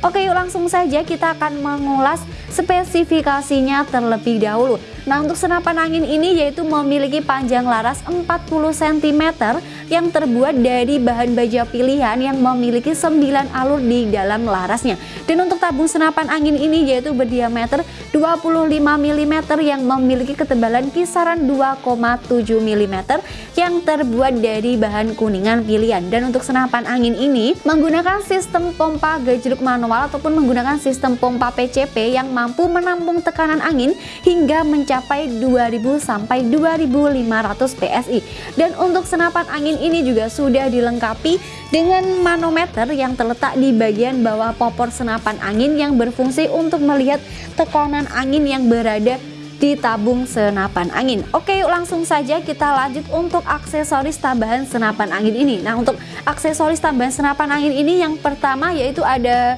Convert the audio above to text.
Oke yuk langsung saja kita akan mengulas spesifikasinya terlebih dahulu Nah untuk senapan angin ini yaitu memiliki panjang laras 40 cm yang terbuat dari bahan baja pilihan yang memiliki 9 alur di dalam larasnya. Dan untuk tabung senapan angin ini yaitu berdiameter 25 mm yang memiliki ketebalan kisaran 2,7 mm yang terbuat dari bahan kuningan pilihan. Dan untuk senapan angin ini menggunakan sistem pompa gajruk manual ataupun menggunakan sistem pompa PCP yang mampu menampung tekanan angin hingga mencapai mencapai 2000 sampai 2500 PSI dan untuk senapan angin ini juga sudah dilengkapi dengan manometer yang terletak di bagian bawah popor senapan angin yang berfungsi untuk melihat tekanan angin yang berada di tabung senapan angin. Oke yuk langsung saja kita lanjut untuk aksesoris tambahan senapan angin ini. Nah untuk aksesoris tambahan senapan angin ini yang pertama yaitu ada